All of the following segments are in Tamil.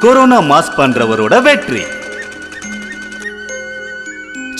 கொரோனா மாஸ்க் பண்றவரோட வெற்றி.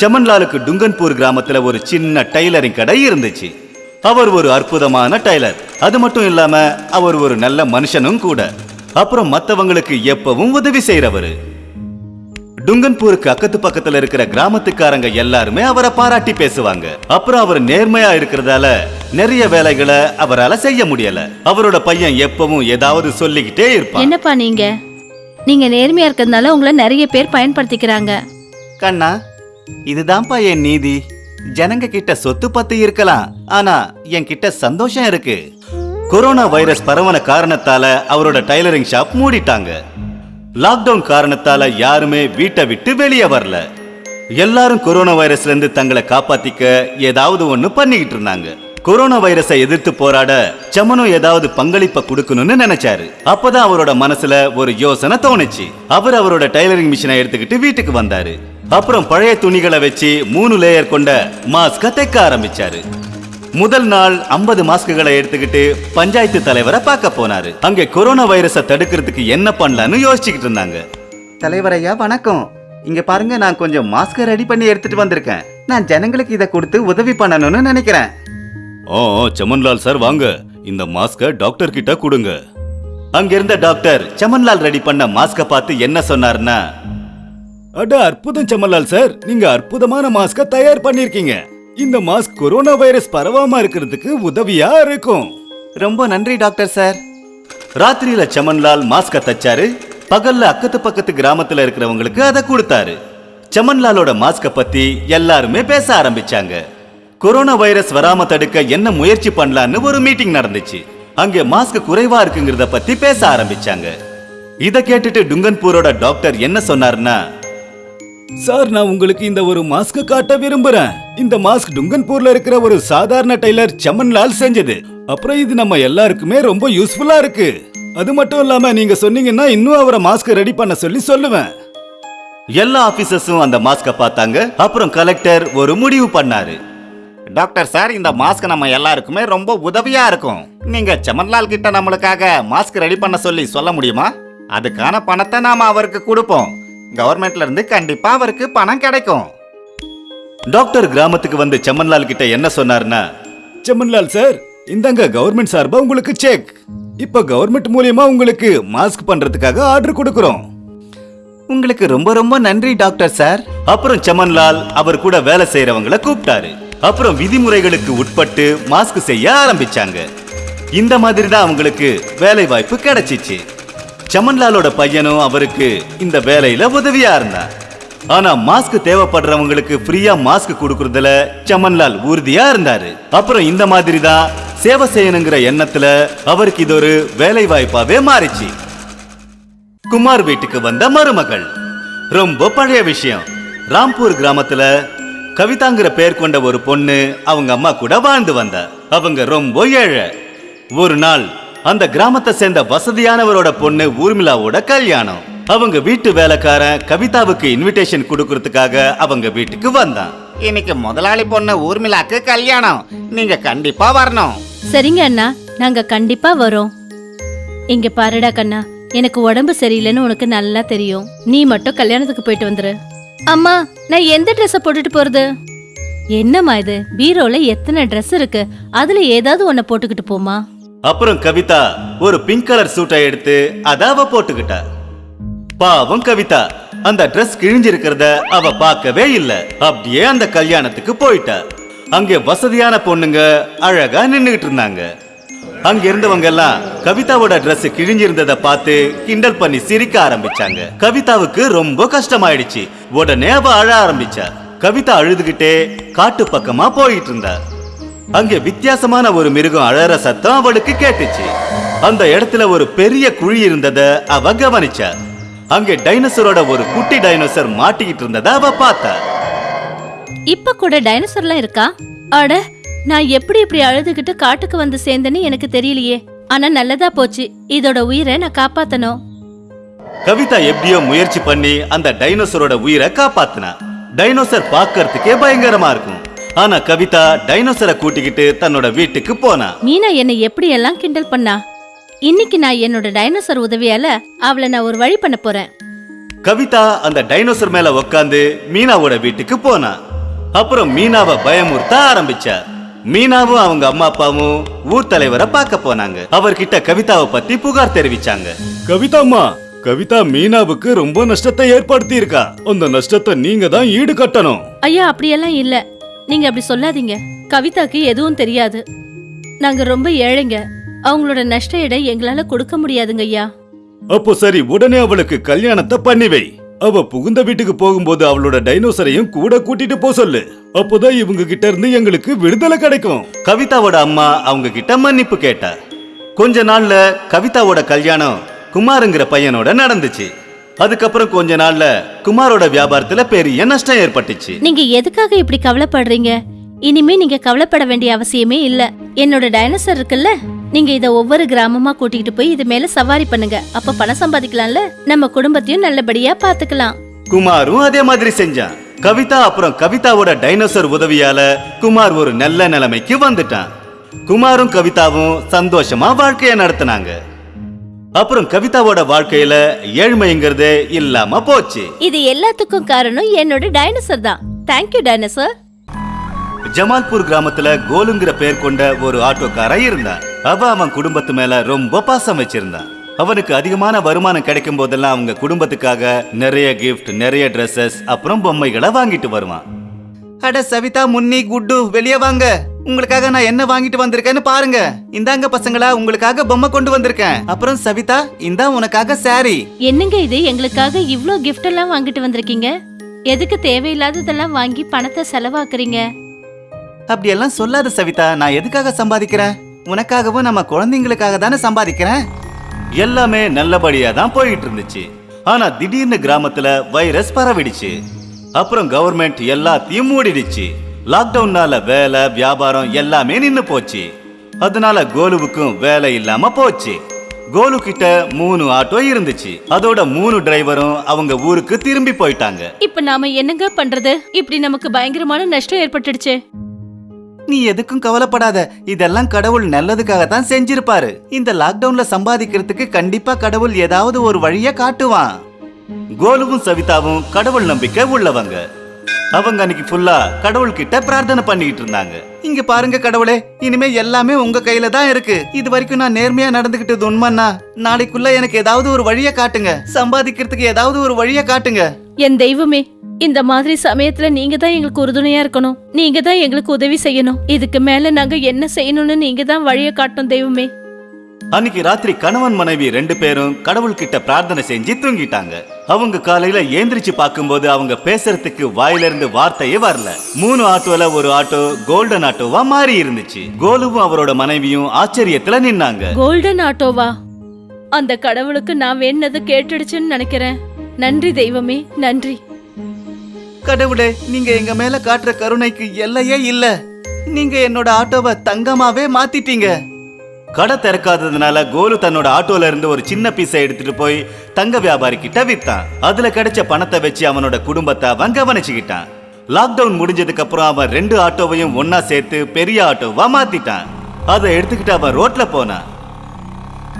செமன்லாலுக்கு டுங்கன்பூர் கிராமத்துல ஒரு சின்ன டைலரிங் கடை இருந்துச்சு. அவர் ஒரு அற்புதமான டைலர். அது மட்டும் இல்லாம அவர் ஒரு நல்ல மனுஷனும் கூட. அப்புறம் மத்தவங்களுக்கு எப்பவும் உதவி செய்யறவரு டுங்கன்பூருக்கு அக்கத்து பக்கத்துல இருக்கிற கிராமத்துக்காரங்க எல்லாருமே அவரை பாராட்டி பேசுவாங்க. அப்புறம் அவர் நேர்மையா இருக்கிறதால நிறைய வேலைகளை அவரால செய்ய முடியல. அவரோட பையன் எப்பவும் ஏதாவது சொல்லிக்கிட்டே இருப்பான். என்னப்பா நீங்க? நீங்க நேர்மையா இருக்கிறதுனால உங்களை நிறைய பேர் பயன்படுத்திக்கிறாங்க. கண்ணா இதுதான்ப்பா என் நீதி. ஜனங்க கிட்ட சொத்து பத்து இருக்கலாம் ஆனா என் கிட்ட சந்தோஷம் இருக்கு. கொரோனா வைரஸ் பரவன காரணத்தால அவரோட டைலரிங் ஷாப் மூடிட்டாங்க. லாக்டவுன் காரணத்தால யாருமே வீட்டை விட்டு வெளியே வரல. எல்லாரும் கொரோனா வைரஸ்ல இருந்து தங்களை காப்பாத்திக்க ஏதாவது ஒண்ணு பண்ணிக்கிட்டு இருந்தாங்க. கொரோனா வைரஸை எதிர்த்து போராட சமனு ஏதாவது பங்களிப்பை கொடுக்கணும்னு நினைச்சாரு. அப்பதான் அவரோட மனசுல ஒரு யோசனை தோணுச்சு. அவர் அவரோட டைலரிங் மிஷினை எடுத்துக்கிட்டு வீட்டுக்கு வந்தாரு. அப்புறம் பழைய துணிகளை வச்சு மூணு லேயர் கொண்ட மாஸ்க தைக்க ஆரம்பிச்சாரு. முதல் நாள் ஐம்பது மாஸ்க்குகளை எடுத்துக்கிட்டு பஞ்சாயத்து தலைவரை பார்க்க போனாரு. அங்கே கொரோனா வைரஸை தடுக்கிறதுக்கு என்ன பண்ணலாம்னு யோசிச்சுக்கிட்டு இருந்தாங்க. தலைவரையா வணக்கம். இங்க பாருங்க நான் கொஞ்சம் மாஸ்க் ரெடி பண்ணி எடுத்துட்டு வந்திருக்கேன். நான் ஜனங்களுக்கு இதை கொடுத்து உதவி பண்ணணும்னு நினைக்கிறேன். ஓ சமன்லால் சார் வாங்க. இந்த மாஸ்க டாக்டர் கிட்ட கொடுங்க. அங்க இருந்த டாக்டர் சமன்லால் ரெடி பண்ண மாஸ்க பார்த்து என்ன சொன்னார்னா அட அற்புதம் சமன்லால் சார் நீங்க அற்புதமான மாஸ்க தயார் பண்ணிருக்கீங்க. இந்த மாஸ்க் கொரோனா வைரஸ் பரவாம இருக்கிறதுக்கு உதவியா இருக்கும். ரொம்ப நன்றி டாக்டர் சார். ராத்திரியில சமன்லால் மாஸ்க தச்சாரு பகல்ல அக்கத்து பக்கத்து கிராமத்துல இருக்கிறவங்களுக்கு அதை கொடுத்தாரு. சமன்லாலோட மாஸ்க பத்தி எல்லாருமே பேச ஆரம்பிச்சாங்க. கொரோனா வைரஸ் வராம தடுக்க என்ன முயற்சி பண்ணலான்னு ஒரு மீட்டிங் நடந்துச்சு. அங்க மாஸ்க் குறைவா இருக்குங்கிறத பத்தி பேச ஆரம்பிச்சாங்க. இத கேட்டுட்டு டுங்கன்பூரோட டாக்டர் என்ன சொன்னார்னா சார் நான் உங்களுக்கு இந்த ஒரு மாஸ்க் காட்ட விரும்புறேன். இந்த மாஸ்க் டுங்கன்பூர்ல இருக்கிற ஒரு சாதாரண டெய்லர் சமன்லால் செஞ்சது. அப்புறம் இது நம்ம எல்லாருக்குமே ரொம்ப யூஸ்ஃபுல்லா இருக்கு. அது மட்டும் இல்லாம நீங்க சொன்னீங்கன்னா இன்னும் அவரை மாஸ்க் ரெடி பண்ண சொல்லி சொல்லுவேன். எல்லா ஆபீசர்ஸும் அந்த மாஸ்க பார்த்தாங்க. அப்புறம் கலெக்டர் ஒரு முடிவு பண்ணாரு. டாக்டர் சார் இந்த மாஸ்க் நம்ம எல்லாருக்குமே ரொம்ப உதவியா இருக்கும். நீங்க சமன்லால் கிட்ட நம்மளுக்காக மாஸ்க் ரெடி பண்ண சொல்லி சொல்ல முடியுமா? அதுக்கான பணத்தை நாம அவருக்கு கொடுப்போம். கவர்மெண்ட்ல இருந்து கண்டிப்பா அவருக்கு பணம் கிடைக்கும். டாக்டர் கிராமத்துக்கு வந்து செம்மன்லால் கிட்ட என்ன சொன்னார்னா செம்மன்லால் சார் இந்தாங்க கவர்மெண்ட் சார்பா உங்களுக்கு செக் இப்ப கவர்மெண்ட் மூலியமா உங்களுக்கு மாஸ்க் பண்றதுக்காக ஆர்டர் கொடுக்கறோம். உங்களுக்கு ரொம்ப ரொம்ப நன்றி டாக்டர் சார். அப்புறம் சமன்லால் அவர் கூட வேலை செய்யறவங்கள கூப்பிட்டாரு. அப்புறம் விதிமுறைகளுக்கு உட்பட்டு மாஸ்க் செய்ய ஆரம்பிச்சாங்க. இந்த மாதிரி தான் அவங்களுக்கு வேலை வாய்ப்பு கிடைச்சிச்சு. சமன்லாலோட பையனும் அவருக்கு இந்த வேலையில உதவியா இருந்தான் ஆனா மாஸ்க் தேவைப்படுறவங்களுக்கு ஃப்ரீயா மாஸ்க் கொடுக்கறதுல சமன்லால் உறுதியா இருந்தாரு. அப்புறம் இந்த மாதிரி தான் சேவை செய்யணுங்கிற எண்ணத்துல அவருக்கு இது ஒரு வேலை வாய்ப்பாவே மாறிச்சு. குமார் வீட்டுக்கு வந்த மருமகள். ரொம்ப பழைய விஷயம். ராம்பூர் கிராமத்துல கவிதாங்கிற பேர் கொண்ட ஒரு பொண்ணு அவங்க அம்மா கூட வாழ்ந்து வந்தா. அவங்க ரொம்ப ஏழை. ஒரு நாள் அந்த கிராமத்தை சேர்ந்த வசதியானவரோட பொண்ணு ஊர்மிளாவோட கல்யாணம். அவங்க வீட்டு வேலைக்காரன் கவிதாவுக்கு இன்விடேஷன் கொடுக்கறதுக்காக அவங்க வீட்டுக்கு வந்தான். இன்னைக்கு முதலாளி பொண்ணு ஊர்மிளாக்கு கல்யாணம். நீங்க கண்டிப்பா வரணும். சரிங்க அண்ணா நாங்க கண்டிப்பா வரோம். இங்க பாருடா கண்ணா எனக்கு உடம்பு சரியில்லைன்னு உனக்கு நல்லா தெரியும். நீ மட்டும் கல்யாணத்துக்கு போயிட்டு வந்துரு. அம்மா நான் எந்த ட்ரெஸ்ஸை போட்டுட்டு போறது? என்னம்மா இது? பீரோல எத்தனை ட்ரெஸ் இருக்கு? அதுல ஏதாவது ஒன்ன போட்டுக்கிட்டு போமா அப்புறம் கவிதா ஒரு பிங்க் கலர் சூட்டை எடுத்து அதாவ அவ போட்டுக்கிட்டா. பாவம் கவிதா அந்த ட்ரெஸ் கிழிஞ்சிருக்கிறத அவ பார்க்கவே இல்ல. அப்படியே அந்த கல்யாணத்துக்கு போயிட்டா. அங்கே வசதியான பொண்ணுங்க அழகா நின்னுகிட்டு இருந்தாங்க. அங்க இருந்தவங்க எல்லாம் கவிதாவோட ட்ரெஸ் கிழிஞ்சிருந்தத பார்த்து கிண்டல் பண்ணி சிரிக்க ஆரம்பிச்சாங்க. கவிதாவுக்கு ரொம்ப கஷ்டமாயிடுச்சு. உடனே அவ அழ ஆரம்பிச்சா. கவிதா அழுதுகிட்டே காட்டு பக்கமா போயிட்டு இருந்தா. அங்கே வித்தியாசமான ஒரு மிருகம் அழற சத்தம் அவளுக்கு கேட்டுச்சு. அந்த இடத்துல ஒரு பெரிய குழி இருந்தத அவ கவனிச்சா. அங்கே டைனோசரோட ஒரு குட்டி டைனோசர் மாட்டிக்கிட்டு இருந்தத அவ பார்த்தா. இப்ப கூட டைனோசர்லாம் இருக்கா? அட நான் எப்படி இப்படி அழுதுகிட்டு காட்டுக்கு வந்து சேர்ந்தேன்னு எனக்கு தெரியலையே. ஆனா நல்லதா போச்சு. இதோட உயிரை நான் காப்பாத்தணும். கவிதா எப்படியோ முயற்சி பண்ணி அந்த டைனோசரோட உயிரை காப்பாத்தினா. டைனோசர் பார்க்கறதுக்கே பயங்கரமா இருக்கும். ஆனா கவிதா டைனோசரை கூட்டிக்கிட்டு தன்னோட வீட்டுக்கு போனா. மீனா என்னை எப்படி எல்லாம் கிண்டல் பண்ணா? இன்னைக்கு நான் என்னோட டைனோசர் உதவியால அவளை நான் ஒரு வழி பண்ண போறேன். கவிதா அந்த டைனோசர் மேல உக்காந்து மீனாவோட வீட்டுக்கு போனா. அப்புறம் மீனாவை பயமுறுத்த ஆரம்பிச்சா. மீனாவும் அவங்க அம்மா அப்பாவும் ஊர் தலைவரை பார்க்க போனாங்க. அவர்கிட்ட கவிதாவை பத்தி புகார் தெரிவிச்சாங்க. கவிதாம்மா கவிதா மீனாவுக்கு ரொம்ப நஷ்டத்தை ஏற்படுத்தி இருக்கா அந்த நஷ்டத்தை நீங்க தான் ஈடு கட்டணும். ஐயா அப்படியெல்லாம் இல்ல. நீங்க அப்படி சொல்லாதீங்க. கவிதாக்கு எதுவும் தெரியாது. நாங்க ரொம்ப ஏழைங்க. அவங்களோட நஷ்ட எடை எங்களால கொடுக்க முடியாதுங்க ஐயா. அப்போ சரி உடனே அவளுக்கு கல்யாணத்தை பண்ணி வை. அவ புகுந்த வீட்டுக்கு போகும்போது அவளோட டைனோசரையும் கூட கூட்டிட்டு போ சொல்லு. அப்போதான் இவங்க கிட்ட இருந்து எங்களுக்கு விடுதலை கிடைக்கும். கவிதாவோட அம்மா அவங்க கிட்ட மன்னிப்பு கேட்டா கொஞ்ச நாள்ல கவிதாவோட கல்யாணம் குமாருங்கிற பையனோட நடந்துச்சு. அதுக்கப்புறம் கொஞ்ச நாள்ல குமாரோட வியாபாரத்துல பெரிய நஷ்டம் ஏற்பட்டுச்சு. நீங்க எதுக்காக இப்படி கவலைப்படுறீங்க? இனிமே நீங்க கவலைப்பட வேண்டிய அவசியமே இல்ல. என்னோட டைனோசர் இருக்குல்ல? நீங்க இத ஒவ்வொரு கிராமமா கூட்டிட்டு போய் இது மேல சவாரி பண்ணுங்க. அப்ப பணம் சம்பாதிக்கலாம்ல? நம்ம குடும்பத்தையும் நல்லபடியா பாத்துக்கலாம். குமாரும் அதே மாதிரி செஞ்சான். கவிதா அப்புறம் கவிதாவோட டைனோசர் உதவியால குமார் ஒரு நல்ல நிலைமைக்கு வந்துட்டான். குமாரும் கவிதாவும் சந்தோஷமா வாழ்க்கைய நடத்தினாங்க. அப்புறம் கவிதாவோட வாழ்க்கையில ஏழ்மைங்கிறதே இல்லாம போச்சு. இது எல்லாத்துக்கும் காரணம் என்னோட டைனோசர் தான். Thank you dinosaur. ஜமால்பூர் கிராமத்துல கோலுங்கிற பேர் கொண்ட ஒரு ஆட்டோக்காரன் இருந்தான். அவ அவன் குடும்பத்து மேல ரொம்ப பாசம் வச்சிருந்தான். அவனுக்கு அதிகமான வருமானம் கிடைக்கும் போதெல்லாம் அவங்க குடும்பத்துக்காக நிறைய கிஃப்ட் நிறைய ட்ரெஸ்ஸஸ் அப்புறம் பொம்மைகளை வாங்கிட்டு வருவான். அட சவிதா முன்னி குட்டு வெளியே வாங்க. உங்களுக்காக நான் என்ன வாங்கிட்டு வந்திருக்கேன்னு பாருங்க. இந்தாங்க பசங்களா உங்களுக்காக பொம்மை கொண்டு வந்திருக்கேன். அப்புறம் சவிதா இந்தா உனக்காக சாரி என்னங்க இது? எங்களுக்காக இவ்ளோ கிஃப்ட் எல்லாம் வாங்கிட்டு வந்திருக்கீங்க? எதுக்கு தேவையில்லாததெல்லாம் வாங்கி பணத்தை செலவாக்குறீங்க? அப்படியெல்லாம் சொல்லாத சவிதா நான் எதுக்காக சம்பாதிக்கிறேன்? உனக்காகவும் நம்ம குழந்தைங்களுக்காக தானே சம்பாதிக்கிறேன்? எல்லாமே நல்லபடியா தான் போயிட்டு இருந்துச்சு ஆனா திடீர்னு கிராமத்துல வைரஸ் பரவிடுச்சு. அப்புறம் கவர்மெண்ட் எல்லாத்தையும் மூடிடுச்சு. லாக்டவுன்னால வேலை வியாபாரம் எல்லாமே நின்னு போச்சு. அதனால கோலுவுக்கும் வேலை இல்லாம போச்சு. கோலு கிட்ட மூணு ஆட்டோ இருந்துச்சு. அதோட மூணு டிரைவரும் அவங்க ஊருக்கு திரும்பி போயிட்டாங்க. இப்ப நாம என்னங்க பண்றது? இப்படி நமக்கு பயங்கரமான நஷ்டம் ஏற்பட்டுடுச்சு. நீ எதுக்கும் கவலைப்படாத. இதெல்லாம் கடவுள் நல்லதுக்காக தான் செஞ்சிருப்பாரு. இந்த லாக்டவுன்ல சம்பாதிக்கிறதுக்கு கண்டிப்பா கடவுள் ஏதாவது ஒரு வழிய காட்டுவான். கோலுவும் சவிதாவும் கடவுள் நம்பிக்கை உள்ளவங்க. அவங்க அன்னைக்கு ஃபுல்லா கடவுள் கிட்ட பிரார்த்தனை பண்ணிட்டு இருந்தாங்க. இங்க பாருங்க கடவுளே இனிமே எல்லாமே உங்க கையில தான் இருக்கு. இது வரைக்கும் நான் நேர்மையா நடந்துகிட்டது உண்மைன்னா நாளைக்குள்ள எனக்கு ஏதாவது ஒரு வழிய காட்டுங்க. சம்பாதிக்கிறதுக்கு ஏதாவது ஒரு வழிய காட்டுங்க. என் தெய்வமே இந்த மாதிரி சமயத்துல நீங்க தான் எங்களுக்கு உறுதுணையா இருக்கணும். நீங்க தான் எங்களுக்கு உதவி செய்யணும். இதுக்கு மேல நாங்க என்ன செய்யணும்னு நீங்க தான் வழிய காட்டணும் தெய்வமே. அன்னைக்கு ராத்திரி கணவன் மனைவி ரெண்டு பேரும் கடவுள் கிட்ட பிரார்த்தனை செஞ்சு தூங்கிட்டாங்க. அவங்க காலையில ஏந்திரிச்சு பார்க்கும்போது அவங்க பேசுறதுக்கு வாயில இருந்து வார்த்தையே வரல. மூணு ஆட்டோல ஒரு ஆட்டோ கோல்டன் ஆட்டோவா மாறி இருந்துச்சு. கோலுவும் அவரோட மனைவியும் ஆச்சரியத்துல நின்னாங்க. கோல்டன் ஆட்டோவா? அந்த கடவுளுக்கு நான் வேண்டது கேட்டுடுச்சுன்னு நினைக்கிறேன். நன்றி தெய்வமே நன்றி. கடவுளே நீங்க எங்க மேல காட்டுற கருணைக்கு எல்லையே இல்ல. நீங்க என்னோட ஆட்டோவை தங்கமாவே மாத்திட்டீங்க. கடை திறக்காததுனால கோலு தன்னோட ஆட்டோல இருந்து ஒரு சின்ன பீஸை எடுத்துட்டு போய் தங்க வியாபாரி கிட்ட வித்தான். அதுல கிடைச்ச பணத்தை வச்சு அவனோட குடும்பத்தை அவன் கவனிச்சுக்கிட்டான். லாக்டவுன் முடிஞ்சதுக்கு அப்புறம் அவன் ரெண்டு ஆட்டோவையும் ஒன்னா சேர்த்து பெரிய ஆட்டோவா மாத்திட்டான். அதை எடுத்துக்கிட்டு அவன் ரோட்ல போனான்.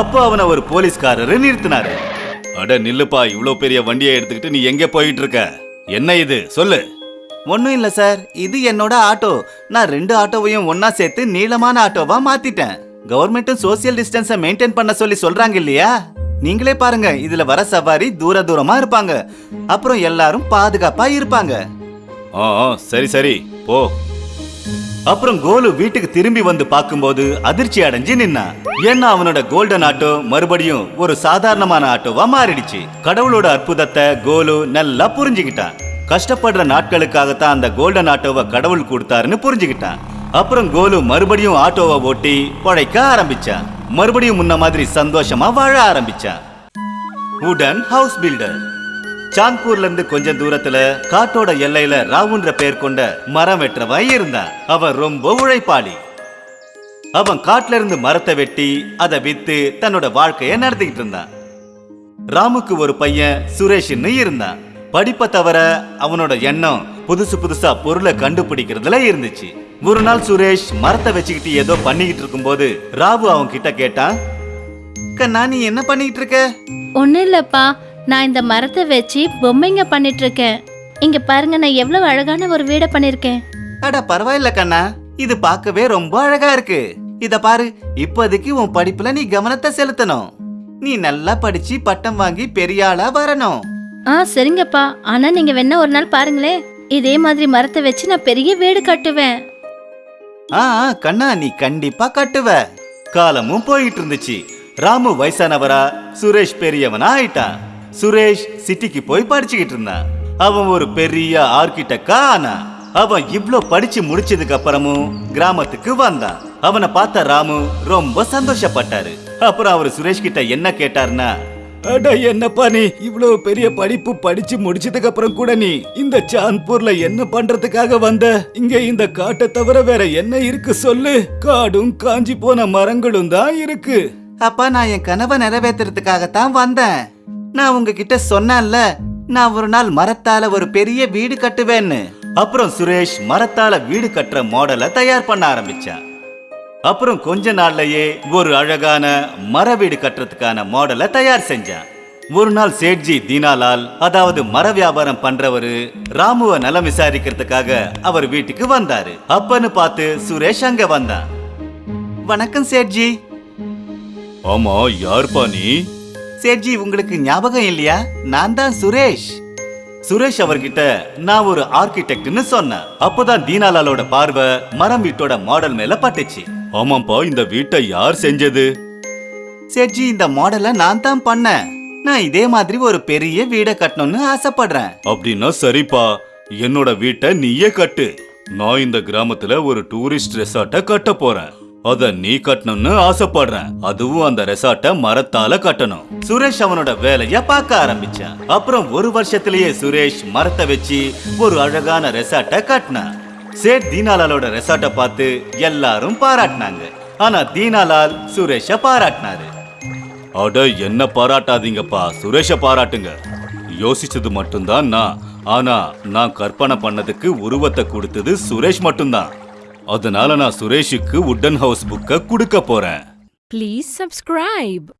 அப்போ அவனை ஒரு போலீஸ்காரரு நிறுத்தினாரு. அட நில்லுப்பா இவ்வளோ பெரிய வண்டியை எடுத்துக்கிட்டு நீ எங்க போயிட்டு இருக்க? என்ன இது? சொல்லு. ஒன்றும் இல்லை சார். இது என்னோட ஆட்டோ. நான் ரெண்டு ஆட்டோவையும் ஒண்ணா சேர்த்து நீளமான ஆட்டோவா மாத்திட்டேன். கவர்மெண்ட்டும் சோசியல் டிஸ்டன்ஸை மெயின்டைன் பண்ண சொல்லி சொல்றாங்க இல்லையா? நீங்களே பாருங்க இதுல வர சவாரி தூர தூரமா இருப்பாங்க. அப்புறம் எல்லாரும் பாதுகாப்பா இருப்பாங்க. ஆ, சரி சரி. போ. அப்புறம் கோலு வீட்டுக்கு திரும்பி வந்து பார்க்கும்போது அதிர்ச்சி அடைஞ்சு நின்னான் ஏன்னா அவனோட கோல்டன் ஆட்டோ மறுபடியும் ஒரு சாதாரணமான ஆட்டோவா மாறிடுச்சு. கடவுளோட அற்புதத்தை கோலு நல்லா புரிஞ்சுக்கிட்டான். கஷ்டப்படுற நாட்களுக்காகத்தான் அந்த கோல்டன் ஆட்டோவை கடவுள் கொடுத்தாருன்னு புரிஞ்சுக்கிட்டான். அப்புறம் கோலு மறுபடியும் ஆட்டோவை ஓட்டி பழைக்க ஆரம்பிச்சான். மறுபடியும் முன்ன மாதிரி சந்தோஷமா வாழ ஆரம்பிச்சான். உடன் ஹவுஸ் பில்டர் சாந்த்பூர்ல இருந்து கொஞ்சம் தூரத்துல காட்டோட எல்லையில ராவுன்ற பேர் கொண்ட மரம் வெட்டுறவன் இருந்தான் அவன் ரொம்ப உழைப்பாளி. அவன் காட்டுல இருந்து மரத்தை வெட்டி அதை வித்து தன்னோட வாழ்க்கைய நடத்திக்கிட்டு இருந்தான். ராமுக்கு ஒரு பையன் சுரேஷ்னு இருந்தான். படிப்பை தவிர அவனோட எண்ணம் புதுசு புதுசா பொருளை கண்டுபிடிக்கிறதுல இருந்துச்சு. ஒரு நாள் சுரேஷ் மரத்தை வச்சுக்கிட்டு ஏதோ பண்ணிக்கிட்டு இருக்கும்போது ராவு அவன் கிட்ட கேட்டான் கண்ணா நீ என்ன பண்ணிட்டு இருக்க? ஒண்ணு இல்லப்பா. நான் இந்த மரத்தை வச்சு பொம்மைங்க பண்ணிட்டு இருக்கேன் இங்க பாருங்க நான் எவ்வளவு அழகான ஒரு வீடை பண்ணிருக்கேன். அட பரவாயில்ல கண்ணா. இது பார்க்கவே ரொம்ப அழகா இருக்கு. இத பாரு இப்போதைக்கு உன் படிப்புல நீ கவனத்தை செலுத்தணும். நீ நல்லா படிச்சு பட்டம் வாங்கி பெரிய ஆளா வரணும். ஆ சரிங்கப்பா. ஆனா நீங்க வேணா ஒரு நாள் பாருங்களேன். இதே மாதிரி மரத்தை வச்சு நான் பெரிய வீடு கட்டுவேன். ஆ ஆ, கண்ணா நீ கண்டிப்பா கட்டுவ. காலமும் போயிட்டு இருந்துச்சு. ராமு வயசானவரா சுரேஷ் பெரியவனா ஆயிட்டான். சுரேஷ் சிட்டிக்கு போய் படிச்சுக்கிட்டு இருந்தான். அவன் ஒரு பெரிய ஆர்கிடெக்டா ஆனா அவன் இவ்ளோ படிச்சு முடிச்சதுக்கு அப்புறமும் கிராமத்துக்கு வந்தான். அவனை பார்த்த ராமு ரொம்ப சந்தோஷப்பட்டாரு. அப்புறம் அவர் சுரேஷ் கிட்ட என்ன கேட்டாருன்னா அடா என்னப்பா நீ? இவ்வளவு பெரிய படிப்பு படிச்சு முடிச்சதுக்கு அப்புறம் கூட நீ இந்த சாந்த்பூர்ல என்ன பண்றதுக்காக வந்த? இங்க இந்த காட்டை தவிர வேற என்ன இருக்கு சொல்லு? காடும் காஞ்சி போன மரங்களும் தான் இருக்கு. அப்பா நான் என் கனவை நிறைவேற்றுறதுக்காகத்தான் வந்தேன். நான் உங்ககிட்ட சொன்னேன்ல நான் ஒரு நாள் மரத்தால ஒரு பெரிய வீடு கட்டுவேன்னு. அப்புறம் சுரேஷ் மரத்தால வீடு கட்டுற மாடலை தயார் பண்ண ஆரம்பிச்சான். அப்புறம் கொஞ்ச நாள்லயே ஒரு அழகான மர வீடு கட்டுறதுக்கான மாடலை தயார் செஞ்சான். ஒரு நாள் சேட்ஜி தீனாலால் அதாவது மர வியாபாரம் பண்றவரு ராமுவ நலம் விசாரிக்கிறதுக்காக அவர் வீட்டுக்கு வந்தாரு. அப்பன்னு பார்த்து சுரேஷ் அங்க வந்தான். வணக்கம் சேட்ஜி. ஆமா யார்பா நீ? சேட்ஜி உங்களுக்கு ஞாபகம் இல்லையா? நான் தான் சுரேஷ். சுரேஷ் அவர்கிட்ட நான் ஒரு ஆர்கிடெக்ட்னு சொன்னேன். அப்போதான் தீனாலாலோட பார்வை மரம் வீட்டோட மாடல் மேல பட்டுச்சு. ஆமாப்பா இந்த வீட்டை யார் செஞ்சது? சேட்ஜி இந்த மாடலை நான் தான் பண்ணேன். நான் இதே மாதிரி ஒரு பெரிய வீடை கட்டணும்னு ஆசைப்படுறேன். அப்படின்னா சரிப்பா. என்னோட வீட்டை நீயே கட்டு. நான் இந்த கிராமத்துல ஒரு டூரிஸ்ட் ரெசார்ட்டை கட்ட போறேன். அத நீ கட்டணும்னு ஆசைப்படுறேன். அதுவும் அந்த ரெசார்ட்டை மரத்தால கட்டணும். சுரேஷ் அவனோட வேலைய பார்க்க ஆரம்பிச்சான். அப்புறம் ஒரு வருஷத்திலேயே சுரேஷ் மரத்தை வச்சு ஒரு அழகான ரெசார்ட்டை கட்டினான். சேட் தீனாலாலோட ரெசார்ட்டை பார்த்து எல்லாரும் பாராட்டினாங்க. ஆனா தீனாலால் சுரேஷ பாராட்டினாரு. அட என்ன பாராட்டாதீங்கப்பா. சுரேஷ பாராட்டுங்க. யோசிச்சது மட்டும்தான் நான். ஆனா நான் கற்பனை பண்ணதுக்கு உருவத்தை கொடுத்தது சுரேஷ் மட்டும்தான். அதனால நான் சுரேஷுக்கு உட்டன் ஹவுஸ் புக்க கொடுக்க போறேன். Please subscribe